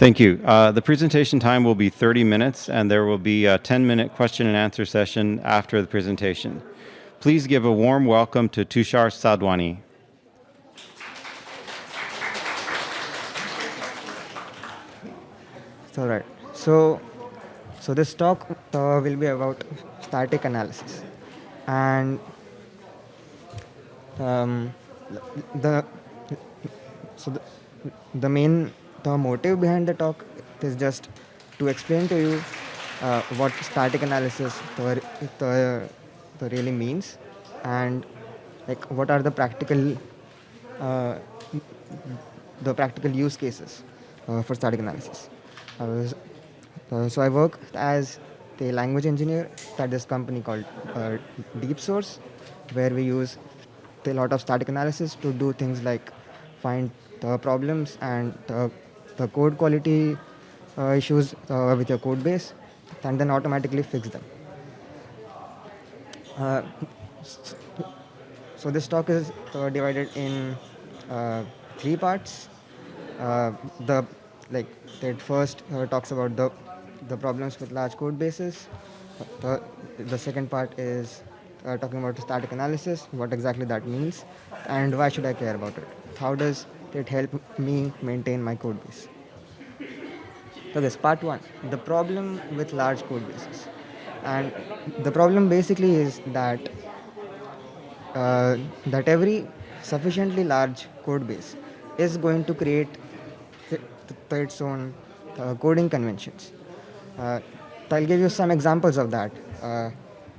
Thank you. Uh, the presentation time will be 30 minutes, and there will be a 10-minute question and answer session after the presentation. Please give a warm welcome to Tushar Sadhwani. All right. So, so this talk uh, will be about static analysis, and um, the so the, the main the motive behind the talk is just to explain to you uh, what static analysis the, the, the really means and like what are the practical uh, the practical use cases uh, for static analysis. Uh, so I work as the language engineer at this company called uh, DeepSource, where we use a lot of static analysis to do things like find the problems and the, the code quality uh, issues uh, with your code base, and then automatically fix them. Uh, so this talk is uh, divided in three parts. the like it first uh, talks about the the problems with large code bases. The, the second part is uh, talking about static analysis, what exactly that means, and why should I care about it? How does it help me maintain my code base? So this part one, the problem with large code bases. And the problem basically is that uh, that every sufficiently large code base is going to create its own uh, coding conventions. Uh, I'll give you some examples of that. Uh,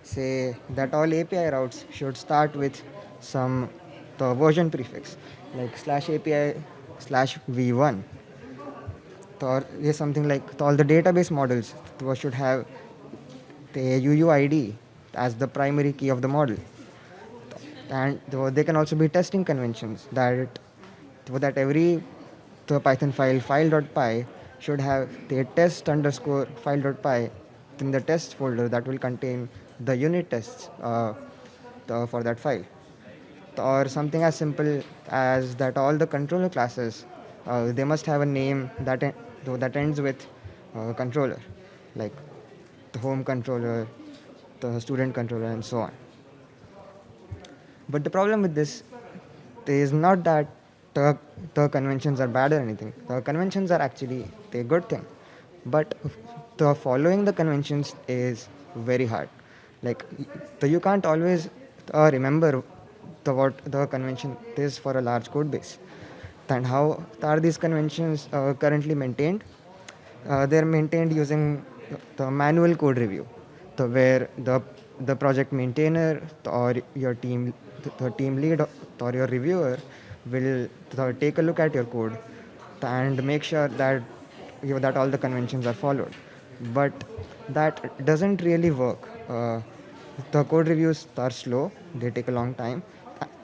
say that all API routes should start with some the version prefix like slash API slash v1 or something like all the database models should have the UUID as the primary key of the model and they can also be testing conventions that that every the Python file file.py should have the test underscore file.py in the test folder that will contain the unit tests uh, for that file. Or something as simple as that all the controller classes, uh, they must have a name that, en that ends with uh, controller, like the home controller, the student controller, and so on. But the problem with this is not that the, the conventions are bad or anything. The conventions are actually a good thing. But the following the conventions is very hard. Like the, you can't always uh, remember the, what the convention is for a large code base. And how are these conventions uh, currently maintained? Uh, they're maintained using the manual code review, the, where the the project maintainer or your team, the team lead or your reviewer will take a look at your code and make sure that you know, that all the conventions are followed. But that doesn't really work. Uh, the code reviews are slow; they take a long time,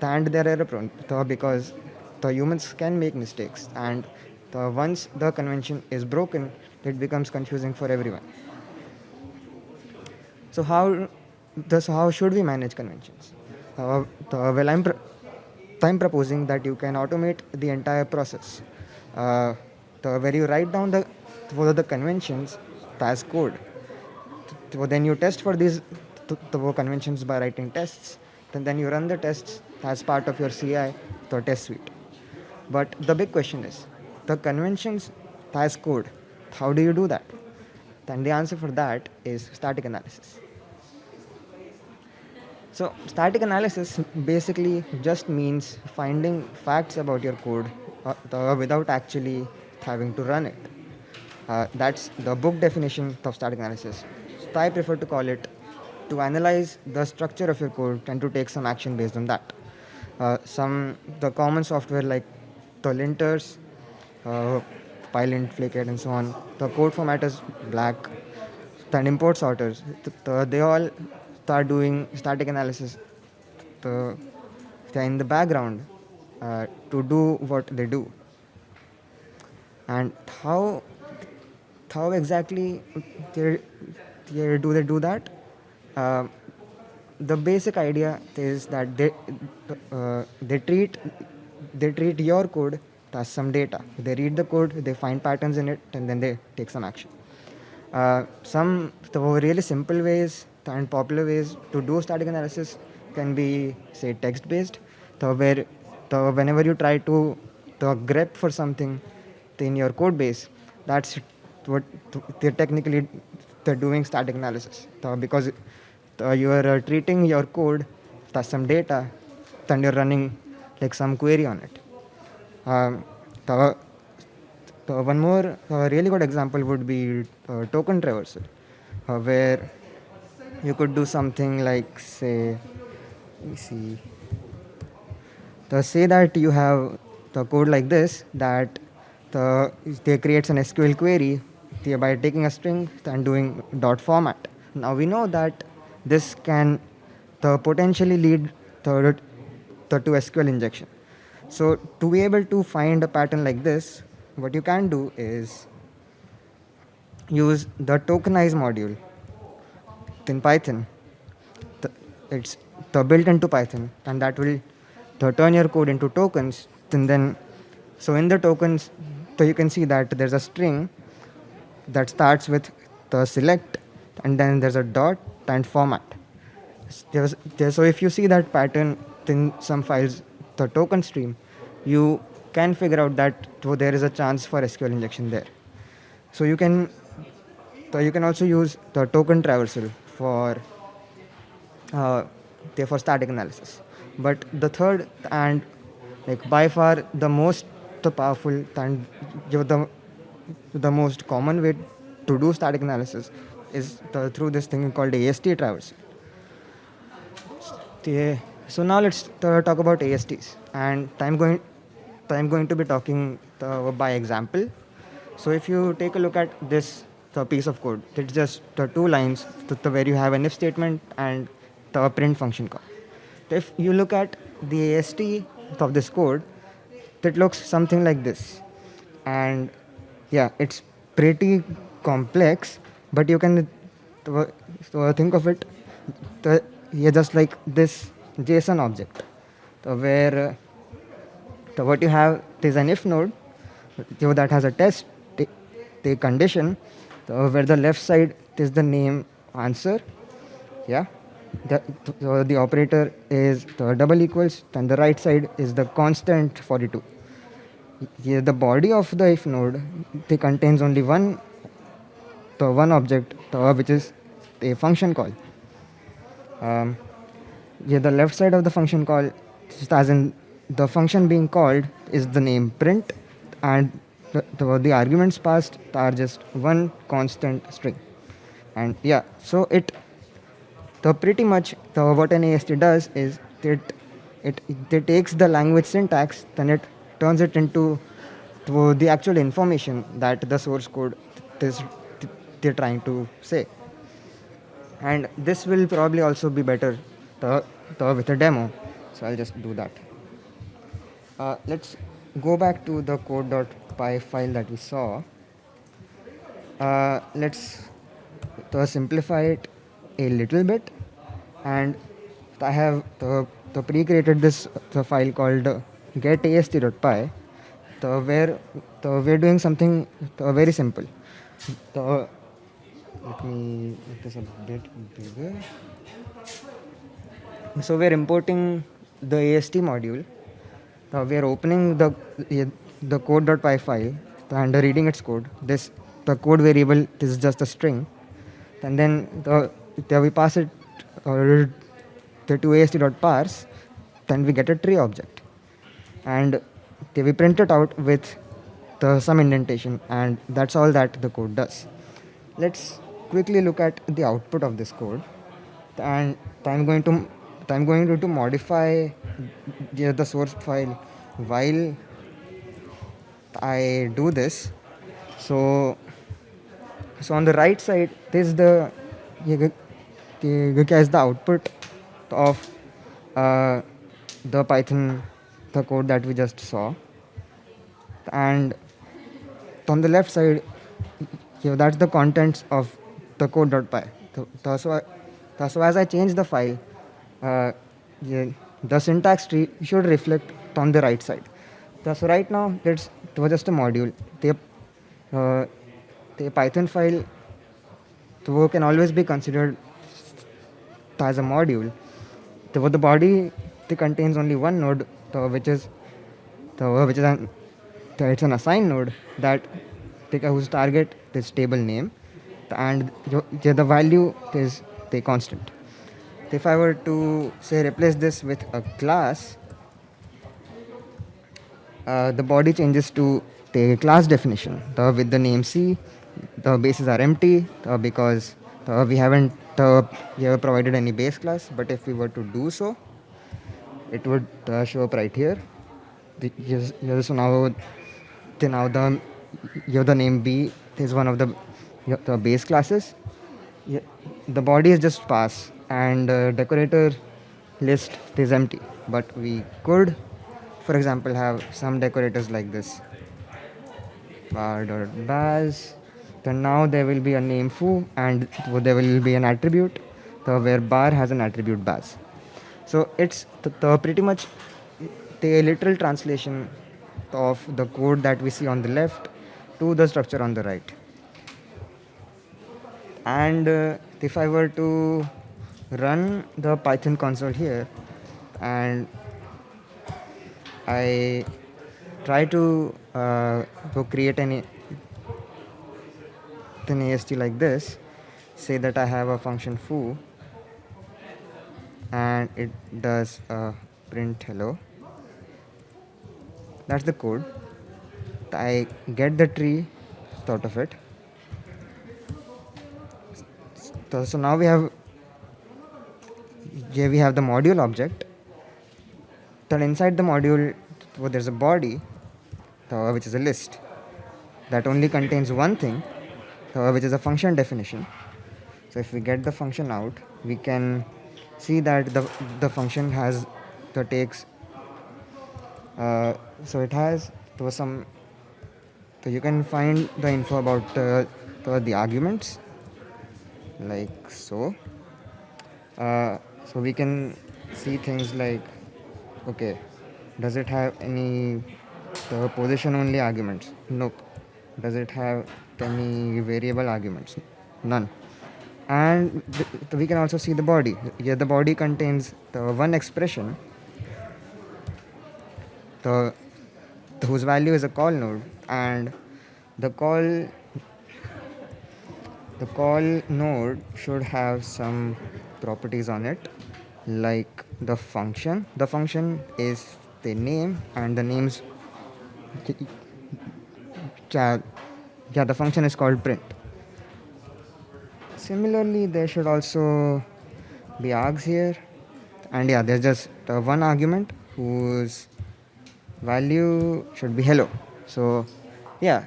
and they're error prone because the humans can make mistakes. And the, once the convention is broken, it becomes confusing for everyone. So how, thus how should we manage conventions? Uh, the, well, I'm I'm proposing that you can automate the entire process. Uh, the, where you write down the are the conventions as code. Then you test for these the conventions by writing tests. And then you run the tests as part of your CI, test suite. But the big question is, the conventions as code, how do you do that? Then the answer for that is static analysis. So static analysis basically just means finding facts about your code uh, without actually having to run it. Uh, that's the book definition of static analysis. So I prefer to call it to analyze the structure of your code and to take some action based on that. Uh, some the common software like the linters, uh, pylint, flake8, and so on. The code formatters, black, Then import sorters. The, the, they all start doing static analysis the, in the background uh, to do what they do. And how how exactly they, they do they do that? Uh, the basic idea is that they uh, they treat they treat your code as some data. They read the code, they find patterns in it, and then they take some action. Uh, some the really simple ways and popular ways to do static analysis can be, say, text-based. So where the, whenever you try to the grep for something in your code base, that's what they're technically they're doing static analysis. So because you are uh, treating your code as some data, then you're running like some query on it. Um, the, the one more uh, really good example would be uh, token traversal, uh, where you could do something like say, let me see, the say that you have the code like this that the they creates an SQL query by taking a string and doing dot format. Now we know that this can the potentially lead to, to, to SQL injection. So to be able to find a pattern like this, what you can do is use the tokenize module in Python. The, it's the built into Python, and that will the turn your code into tokens. And then, so in the tokens, so you can see that there's a string that starts with the select, and then there's a dot and format. So if you see that pattern in some files, the token stream, you can figure out that there is a chance for SQL injection there. So you can, so you can also use the token traversal for uh, for static analysis. But the third and like by far the most powerful and the the most common way to do static analysis is the, through this thing called AST traversal. So now let's uh, talk about ASTs, and I'm going I'm going to be talking uh, by example. So if you take a look at this the piece of code. It's just the two lines the, where you have an if statement and the print function call. If you look at the AST of this code, it looks something like this. And yeah, it's pretty complex, but you can uh, think of it the, yeah, just like this JSON object, where uh, what you have is an if node so that has a test, the condition, so where the left side is the name answer, yeah. The, so the operator is the double equals, and the right side is the constant 42. Yeah, the body of the if node it contains only one, the one object, which is a function call. Um, yeah, the left side of the function call, just as in the function being called, is the name print, and the, the, the arguments passed are just one constant string. And yeah, so it the pretty much the what an AST does is it it it takes the language syntax, then it turns it into the actual information that the source code is they're trying to say. And this will probably also be better the, the with a demo. So I'll just do that. Uh, let's go back to the code.py py file that we saw, uh, let's simplify it a little bit. And I have the, the pre-created this the file called getast.py, the where the we're doing something the very simple. The, let me make this a bit bigger. So we're importing the AST module. Uh, we are opening the the code.py file and reading its code. This the code variable is just a string, and then the, the we pass it uh, to ast.parse, then we get a tree object, and we print it out with the some indentation, and that's all that the code does. Let's quickly look at the output of this code, and I'm going to I'm going to, to modify the, the source file while I do this. So, so on the right side, this is the as the output of uh, the Python, the code that we just saw. And on the left side, yeah, that's the contents of the code.py. So, so, so as I change the file, uh, the syntax tree should reflect on the right side So, so right now it's it was just a module. The uh, the Python file the can always be considered as a module. The, the body the contains only one node, the, which is the which is an the, it's an assigned node that the, whose target is table name, and the, the value is the constant. If I were to say replace this with a class, uh, the body changes to the class definition the, with the name C. The bases are empty uh, because uh, we haven't we have provided any base class. But if we were to do so, it would uh, show up right here. The, yes, yes, so now, the, now the you the name B is one of the the base classes. The body is just pass and uh, decorator list is empty. But we could for example have some decorators like this. Bar.baz then now there will be a name foo and there will be an attribute. So where bar has an attribute baz. So it's the, the pretty much the literal translation of the code that we see on the left to the structure on the right. And uh, if I were to run the Python console here and I try to, uh, to create an, an AST like this. Say that I have a function foo and it does uh, print hello. That's the code. I get the tree out of it. So now we have here we have the module object then inside the module, well, there's a body, uh, which is a list that only contains one thing, uh, which is a function definition. So if we get the function out, we can see that the the function has the takes. Uh, so it has some. So you can find the info about uh, the, the arguments, like so. So we can see things like okay does it have any the position only arguments? Nope. Does it have any variable arguments? None. And we can also see the body. Here the body contains the one expression the, the whose value is a call node and the call the call node should have some properties on it like the function. The function is the name and the names yeah the function is called print. Similarly there should also be args here. And yeah there's just uh, one argument whose value should be hello. So yeah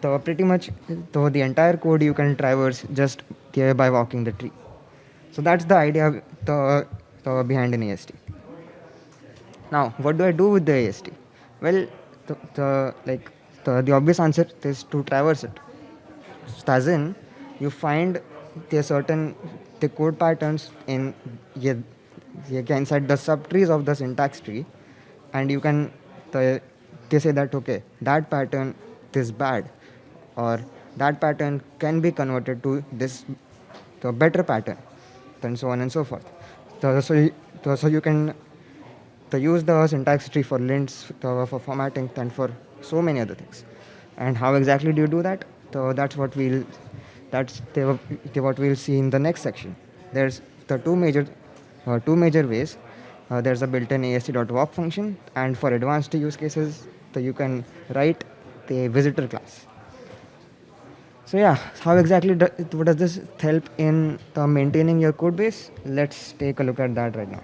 so pretty much so the entire code you can traverse just here by walking the tree. So that's the idea the uh, behind an AST. Now, what do I do with the AST? Well, the, the like the, the obvious answer is to traverse it. As in, you find the certain the code patterns in yeah, inside the subtrees of the syntax tree, and you can the, they say that okay that pattern is bad, or that pattern can be converted to this the better pattern, and so on and so forth. So, you, so you can use the syntax tree for lints, for formatting, and for so many other things. And how exactly do you do that? So that's what we'll that's the, the what we'll see in the next section. There's the two major uh, two major ways. Uh, there's a built-in ast.walk function, and for advanced use cases, you can write the visitor class. So yeah, how exactly what does this help in uh, maintaining your code base? Let's take a look at that right now.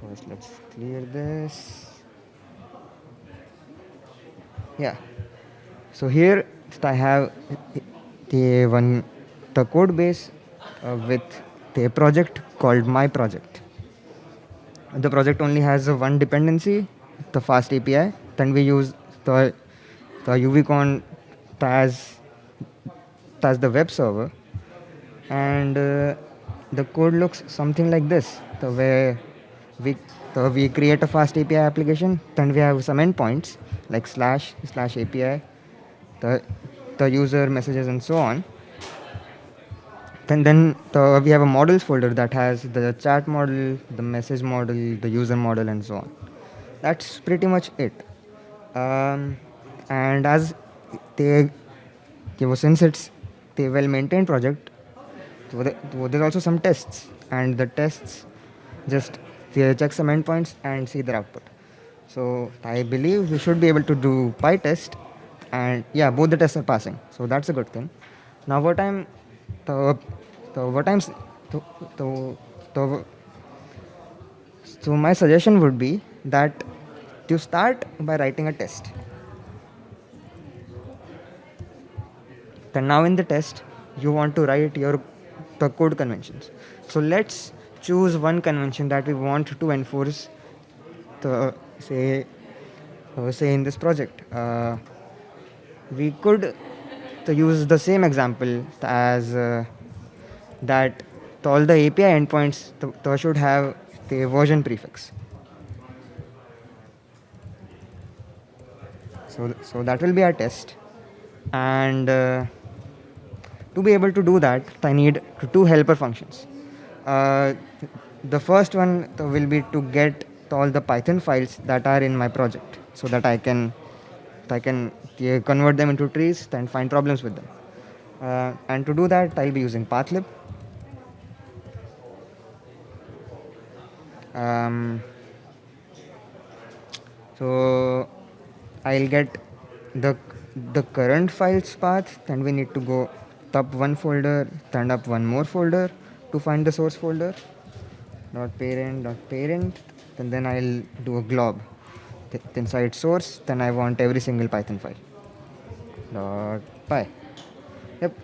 First, let's clear this. Yeah. So here I have the one the code base uh, with the project called my project. The project only has one dependency, the fast API. Then we use the the Uvicorn as as the web server and uh, the code looks something like this the way we we create a fast API application, then we have some endpoints like slash, slash API, the, the user messages and so on. Then, then the, we have a models folder that has the chat model, the message model, the user model and so on. That's pretty much it. Um, and as they, you know, since it's a well maintained project, so, the, so there's also some tests and the tests just they check some endpoints and see their output. So I believe we should be able to do PyTest and yeah, both the tests are passing. So that's a good thing. Now what I'm, the, the what I'm, the, the, the, so my suggestion would be that you start by writing a test. Then now in the test, you want to write your the code conventions. So let's choose one convention that we want to enforce the say uh, say in this project. Uh, we could to use the same example as uh, that all the API endpoints should have the version prefix. So, so that will be our test. And uh, to be able to do that, I need two helper functions. Uh, the first one will be to get all the Python files that are in my project so that I can I can convert them into trees and find problems with them. Uh, and to do that, I'll be using pathlib. Um, so I'll get the the current files path, then we need to go up one folder, turn up one more folder to find the source folder. Dot parent dot parent, and then I'll do a glob Th inside source. Then I want every single Python file. Dot py. Yep.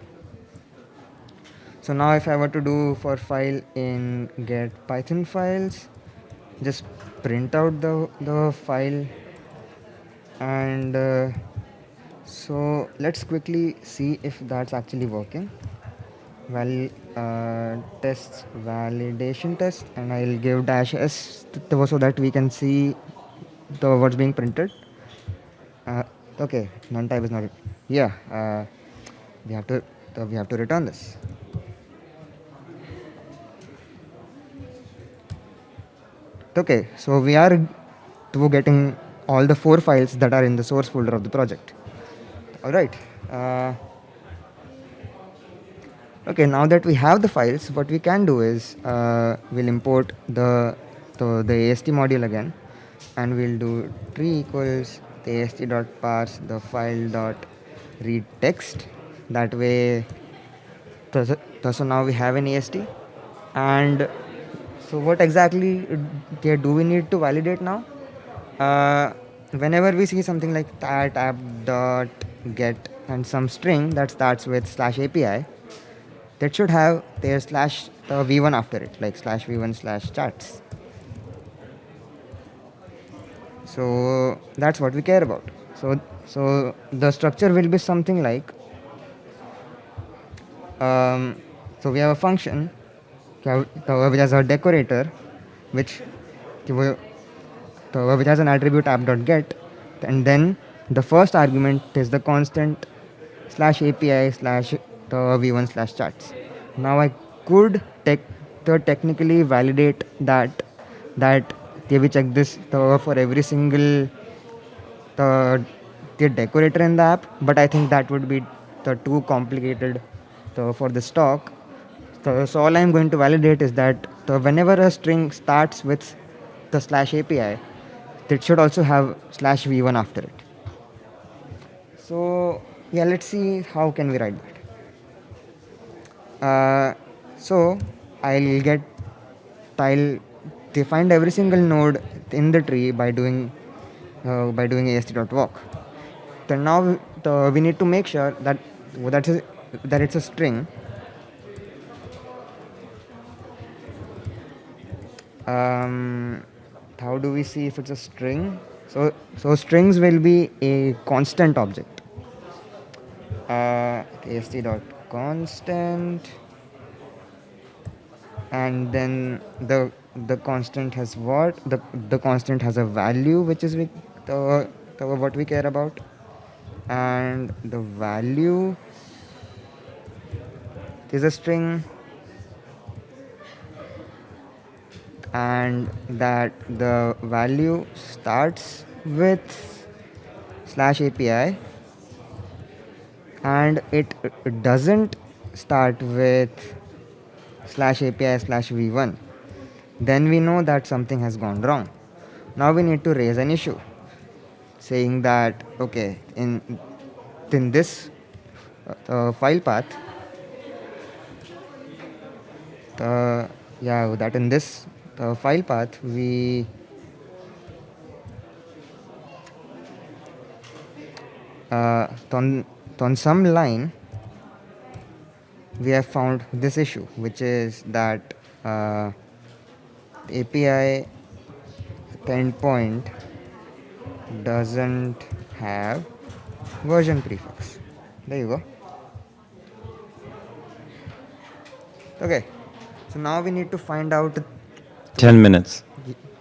So now if I were to do for file in get Python files, just print out the the file and uh, so let's quickly see if that's actually working. Well uh, tests validation test and I'll give dash s so that we can see the what's being printed. Uh, okay none type is not yeah uh, we have to we have to return this. Okay so we are getting all the four files that are in the source folder of the project. All right. Uh, okay, now that we have the files, what we can do is uh, we'll import the, the, the AST module again and we'll do tree equals the AST dot parse the file dot read text. That way, so, so now we have an AST and so what exactly do we need to validate now? uh, whenever we see something like that app dot get and some string that starts with slash API, that should have their slash uh, v1 after it, like slash v1 slash charts. So that's what we care about. So so the structure will be something like um, so we have a function which has a decorator which which has an attribute app.get and then the first argument is the constant slash API slash the v1 slash charts. Now I could tech, technically validate that that we check this for every single the, the decorator in the app, but I think that would be the too complicated for the stock. So, so all I'm going to validate is that whenever a string starts with the slash API, it should also have slash v1 after it. So yeah, let's see how can we write that. Uh, so I'll get I'll define every single node in the tree by doing uh, by doing ast.walk. Then now the, we need to make sure that that is that it's a string. Um, how do we see if it's a string? So, so strings will be a constant object. Uh, ast dot constant, and then the the constant has what? The the constant has a value which is we, the, the what we care about. And the value is a string. And that the value starts with slash API and it doesn't start with slash API slash v1 then we know that something has gone wrong. Now we need to raise an issue saying that okay in in this uh, file path the yeah that in this uh, file path we uh, on some line we have found this issue which is that uh, API endpoint doesn't have version prefix. There you go. Okay so now we need to find out 10 minutes.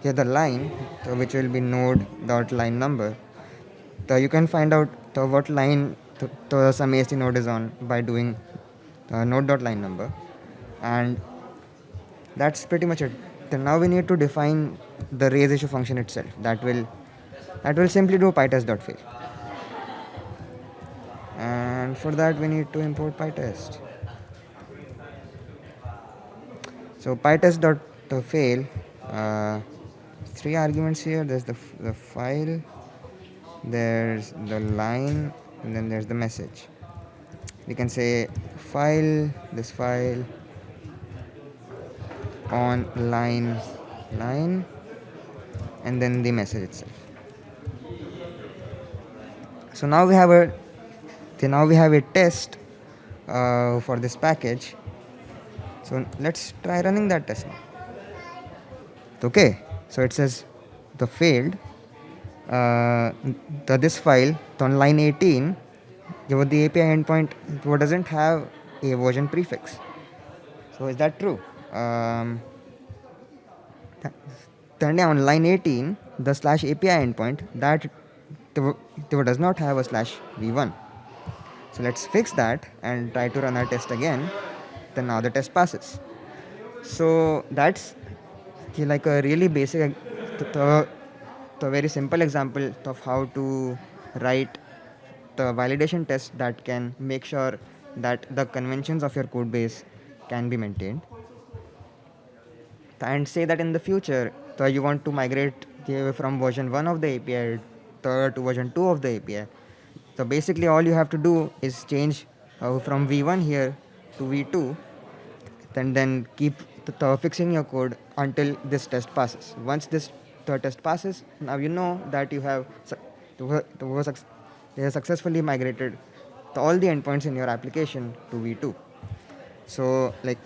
yeah, the line so which will be node dot line number. So you can find out the what line to, to some AST node is on by doing node dot line number. And that's pretty much it. Then now we need to define the raise issue function itself. That will that will simply do pytest dot fail and for that we need to import pytest. So pytest dot fail uh, three arguments here. There's the, the file. There's the line and then there's the message. We can say file this file on line line and then the message itself. So now we have a so now we have a test uh, for this package. So let's try running that test now. Okay so it says the failed uh, the this file on line 18 your the API endpoint doesn't have a version prefix. So is that true? Um, th- then on line 18 the slash API endpoint that does not have a slash v1 so let's fix that and try to run our test again. Then now the test passes. So that's like a really basic th- the, very simple example of how to write the validation test that can make sure that the conventions of your code base can be maintained and say that in the future so you want to migrate from version 1 of the API to, version 2 of the API so basically all you have to do is change uh, from v1 here to v2 and then keep fixing your code until this test passes. Once this t- test passes, now you know that you have you have successfully migrated the- all the endpoints in your application to v2. So like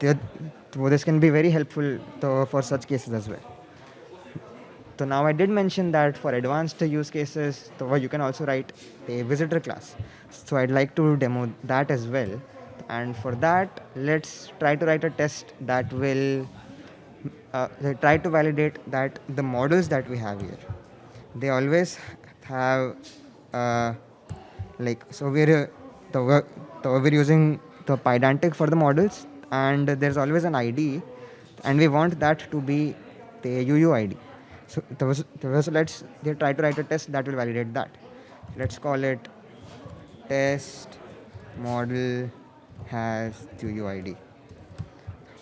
this can be very helpful to, for such cases as well. So now I did mention that for advanced use cases, you can also write a visitor class. So I'd like to demo that as well. And for that, let's try to write a test that will uh, try to validate that the models that we have here, they always have uh, like so we're uh, the, we're using the pydantic for the models and there's always an id and we want that to be the uuid so, so so let's they try to write a test that will validate that. Let's call it test model has uuid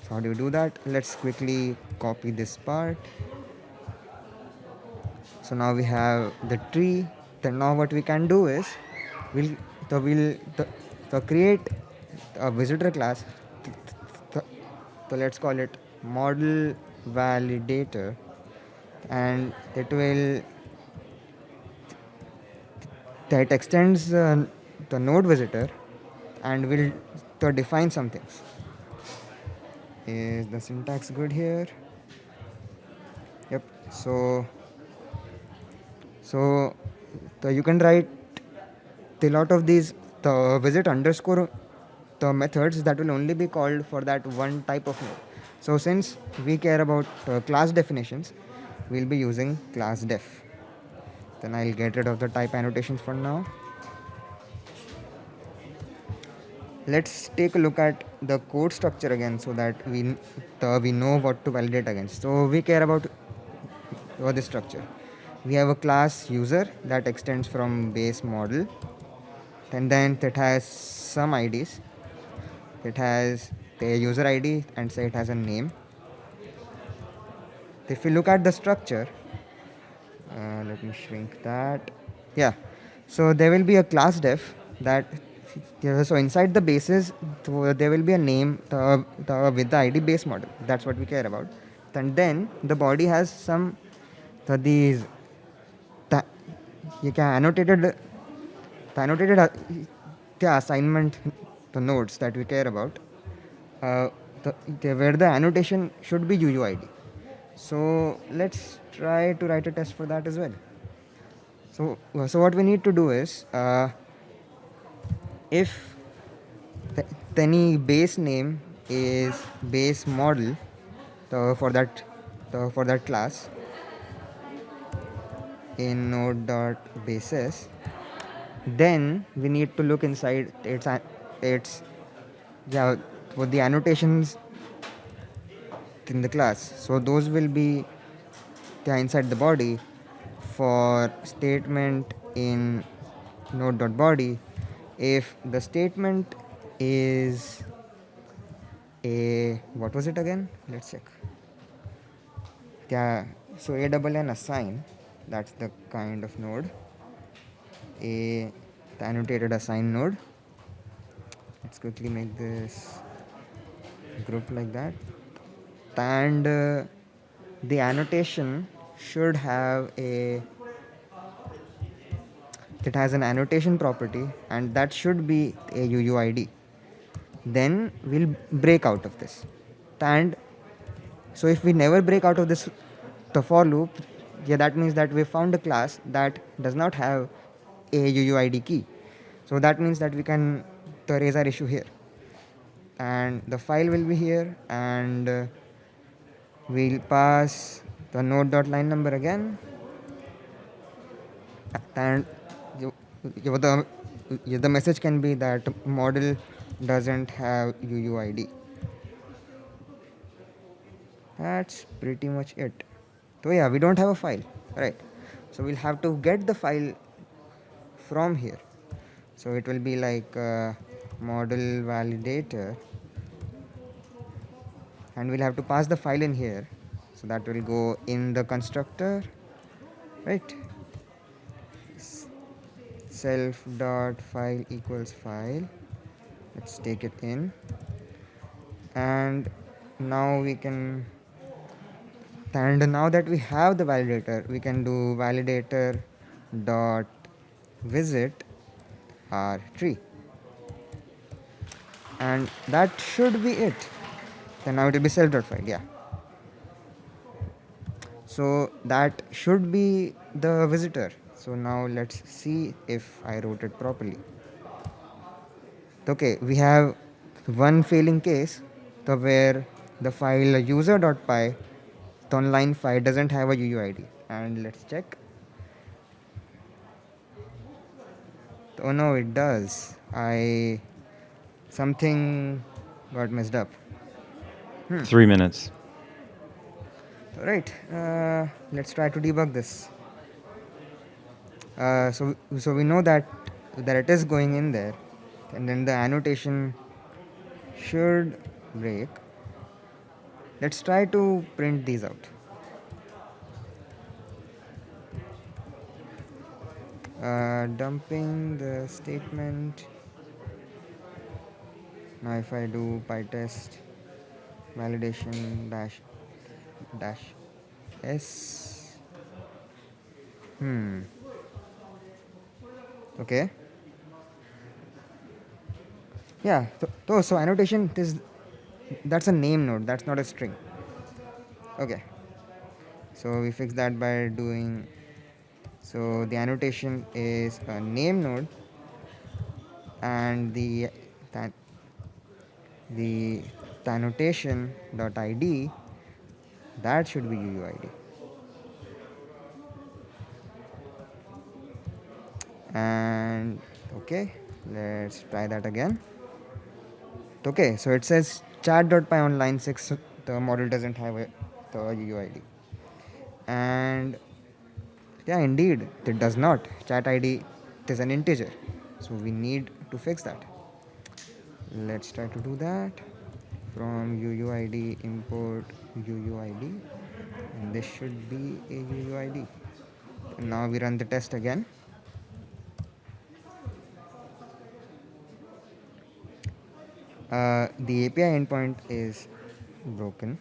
so how do you do that? Let's quickly copy this part. So now we have the tree. Then now what we can do is we'll so we'll so create a visitor class. So, let's call it model validator. And it will that extends uh, the node visitor and will define some things is the syntax good here yep so so the, you can write the lot of these the visit underscore the methods that will only be called for that one type of node So since we care about uh, class definitions, we'll be using class def. Then I'll get rid of the type annotations for now. Let's take a look at the code structure again so that we, uh, we know what to validate against. So we care about uh, this structure. We have a class user that extends from base model and then it has some IDs. It has the user ID and say it has a name. If we look at the structure, uh, let me shrink that. Yeah, so there will be a class def that so inside the bases there will be a name with the ID base model. That's what we care about. And then the body has some the, these the, annotated the annotated uh, the assignment the nodes that we care about uh, where the annotation should be UUID. So let's try to write a test for that as well. So, so what we need to do is uh, if the, any base name is base model the, for that the, for that class in node dot bases then we need to look inside its its yeah with the annotations in the class. So those will be inside the body for statement in node dot body if the statement is a what was it again? Let's check. Yeah so a double n assign that's the kind of node. A the annotated assign node. Let's quickly make this group like that. And uh, the annotation should have a it has an annotation property and that should be a UUID then we'll break out of this. And so if we never break out of this the for loop yeah that means that we found a class that does not have a UUID key. So that means that we can raise our issue here. And the file will be here and uh, we'll pass the node dot line number again. And the, the message can be that model doesn't have UUID. That's pretty much it. So yeah, we don't have a file, right? So we'll have to get the file from here. So it will be like uh, model validator and we'll have to pass the file in here. So that will go in the constructor, right? Self dot file equals file. Let's take it in. And now we can and now that we have the validator we can do validator dot visit our tree. And that should be it. Then now it will be self dot file yeah. So that should be the visitor so now let's see if I wrote it properly. Okay we have one failing case the where the file user.py on line 5 doesn't have a UUID and let's check. Oh no it does. I something got messed up. Hmm. three minutes. All right uh, let's try to debug this uh, so so we know that that it is going in there. And then the annotation should break. Let's try to print these out. Uh, dumping the statement. Now if I do pytest validation dash dash s. Hmm okay. Yeah so, so, annotation is that's a name node that's not a string. Okay. So we fix that by doing so the annotation is a name node and the that the the annotation dot id that should be uuid and okay let's try that again. Okay so it says chat.py on line 6 the model doesn't have a, the uuid and yeah indeed it does not. Chat id is an integer. So we need to fix that. Let's try to do that. From uuid import uuid and this should be a uuid now we run the test again uh, the API endpoint is broken.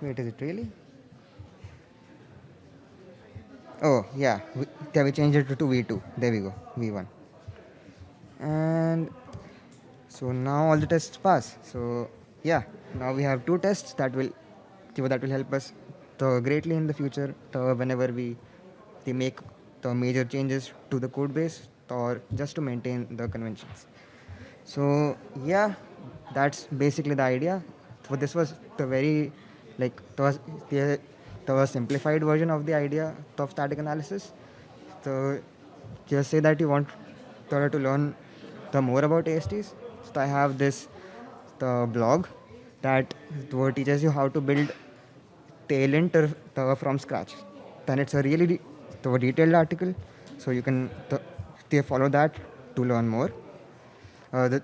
Wait, is it really? Oh, yeah, we, we changed it to V2. There we go, V1. And so now all the tests pass. So yeah, now we have two tests that will that will help us greatly in the future whenever we, they make the major changes to the code base or just to maintain the conventions. So yeah, that's basically the idea. So this was the very like the, the, the simplified version of the idea of static analysis. So just say that you want to learn the more about ASTs. So I have this the blog that teaches you how to build tailint from scratch. Then it's a really the detailed article, so you can follow that to learn more. Uh, the,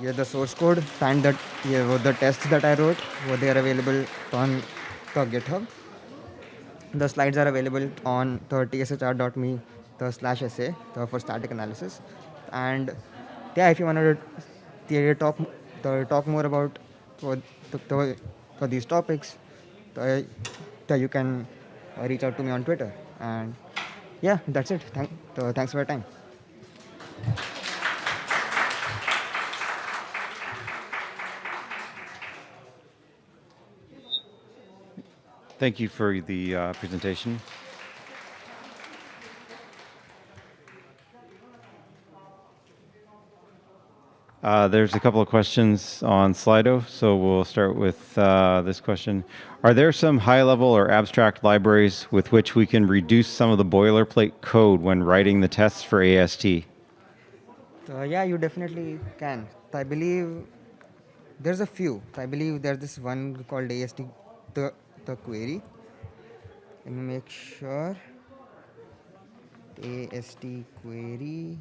yeah, the source code and that yeah, the tests that I wrote, were they are available on the GitHub. The slides are available on the tshr.me the slash essay the for static analysis. And yeah, if you want to talk to talk more about the, these topics, the, the, you can reach out to me on Twitter. And yeah, that's it. Thank, thanks for your time. Thank you for the uh, presentation. Uh, there's a couple of questions on Slido, so we'll start with uh, this question. Are there some high-level or abstract libraries with which we can reduce some of the boilerplate code when writing the tests for AST? Uh, yeah, you definitely can. I believe there's a few. I believe there's this one called AST, the the query let me make sure ast query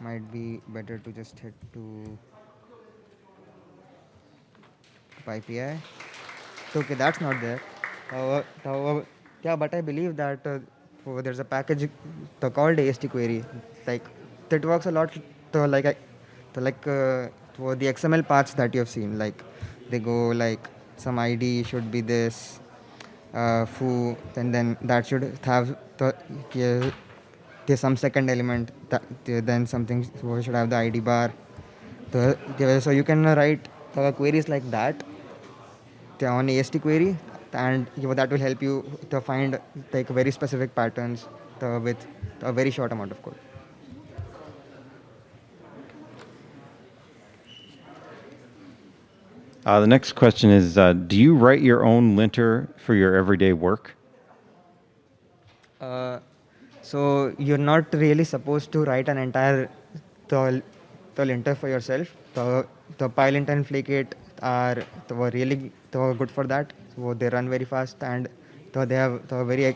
might be better to just head to PyPI. Okay, that's not there. However, yeah, but I believe that uh, oh, there's a package called AST query. Like that works a lot. To, like to like uh, the XML paths that you have seen, like they go like some ID should be this uh, foo and then that should have the there's some second element that then something should have the id bar. So you can write queries like that on ast query and that will help you to find like very specific patterns with a very short amount of code Uh, the next question is, uh, do you write your own linter for your everyday work? Uh, so you're not really supposed to write an entire the, the linter for yourself. The, the PyLint and Flake8 are the, really the, good for that. So they run very fast and they have the very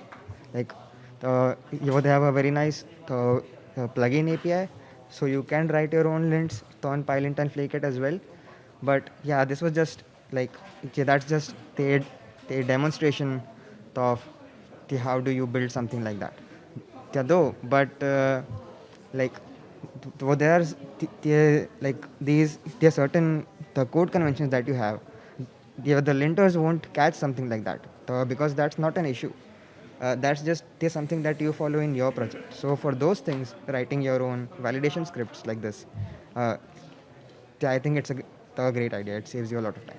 like the, they have a very nice the, the plugin API. So you can write your own lints on PyLint and Flake8 as well but yeah this was just like okay, that's just the, the demonstration of the how do you build something like that. Though but uh, like so there's the, like these there are certain the code conventions that you have the, the linters won't catch something like that because that's not an issue. Uh, that's just there's something that you follow in your project. So for those things writing your own validation scripts like this uh, i think it's a a great idea. It saves you a lot of time.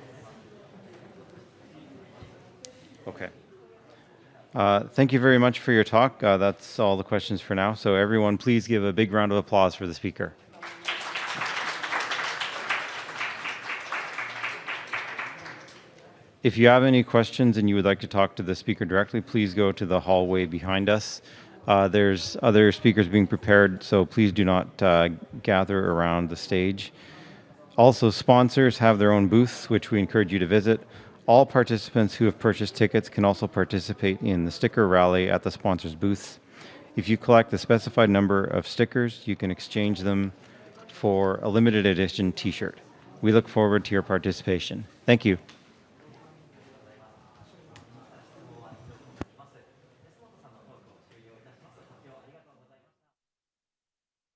Okay. Uh, thank you very much for your talk. Uh, that's all the questions for now. So everyone, please give a big round of applause for the speaker. If you have any questions and you would like to talk to the speaker directly, please go to the hallway behind us. Uh, there's other speakers being prepared, so please do not uh, gather around the stage. Also, sponsors have their own booths, which we encourage you to visit. All participants who have purchased tickets can also participate in the sticker rally at the sponsors' booths. If you collect the specified number of stickers, you can exchange them for a limited edition t shirt. We look forward to your participation. Thank you.